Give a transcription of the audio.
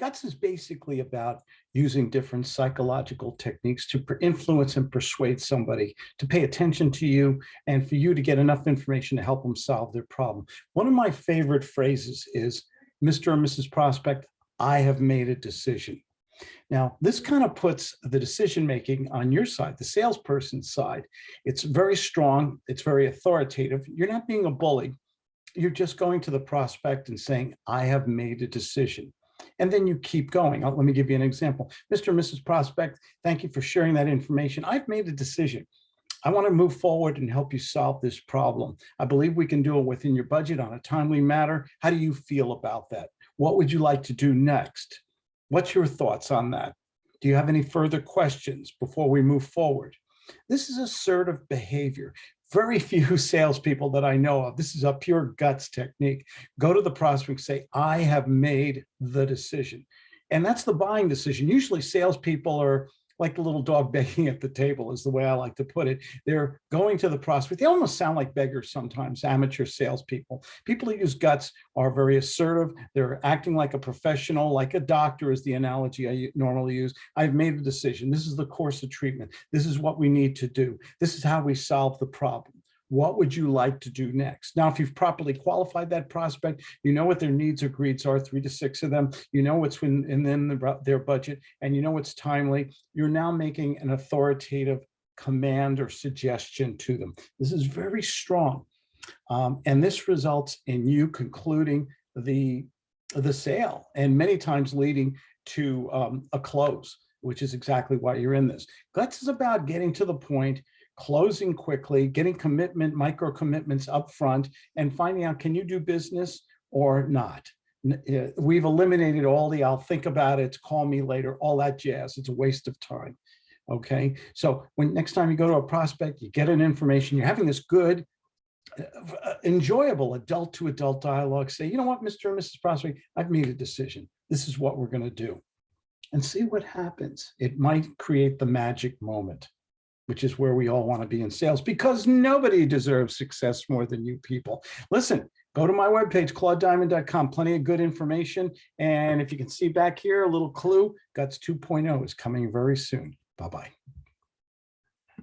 guts is basically about using different psychological techniques to influence and persuade somebody to pay attention to you and for you to get enough information to help them solve their problem. One of my favorite phrases is, Mr. or Mrs. Prospect, I have made a decision. Now, this kind of puts the decision making on your side, the salesperson's side. It's very strong, it's very authoritative. You're not being a bully. You're just going to the prospect and saying, I have made a decision. And then you keep going. Uh, Let me give you an example. Mr. and Mrs. Prospect, thank you for sharing that information. I've made a decision. I want to move forward and help you solve this problem. I believe we can do it within your budget on a timely matter. How do you feel about that? What would you like to do next? What's your thoughts on that? Do you have any further questions before we move forward? This is assertive behavior. Very few salespeople that I know of, this is a pure guts technique, go to the prospect, and say, I have made the decision. And that's the buying decision. Usually salespeople are like the little dog begging at the table is the way I like to put it. They're going to the prospect. They almost sound like beggars sometimes, amateur salespeople. People who use guts are very assertive. They're acting like a professional, like a doctor is the analogy I normally use. I've made a decision. This is the course of treatment. This is what we need to do. This is how we solve the problem. What would you like to do next? Now, if you've properly qualified that prospect, you know what their needs or greeds are, three to six of them, you know what's in, in the, their budget, and you know what's timely. You're now making an authoritative command or suggestion to them. This is very strong. Um, and this results in you concluding the, the sale and many times leading to um, a close, which is exactly why you're in this. Guts is about getting to the point closing quickly, getting commitment, micro commitments up front, and finding out, can you do business or not? Uh, we've eliminated all the, I'll think about it, call me later, all that jazz. It's a waste of time. Okay, so when next time you go to a prospect, you get an information, you're having this good, uh, enjoyable adult to adult dialogue, say, you know what, Mr. and Mrs. Prospect, I've made a decision. This is what we're going to do. And see what happens. It might create the magic moment which is where we all want to be in sales because nobody deserves success more than you people. Listen, go to my webpage, claudediamond.com, plenty of good information. And if you can see back here, a little clue, Guts 2.0 is coming very soon. Bye-bye.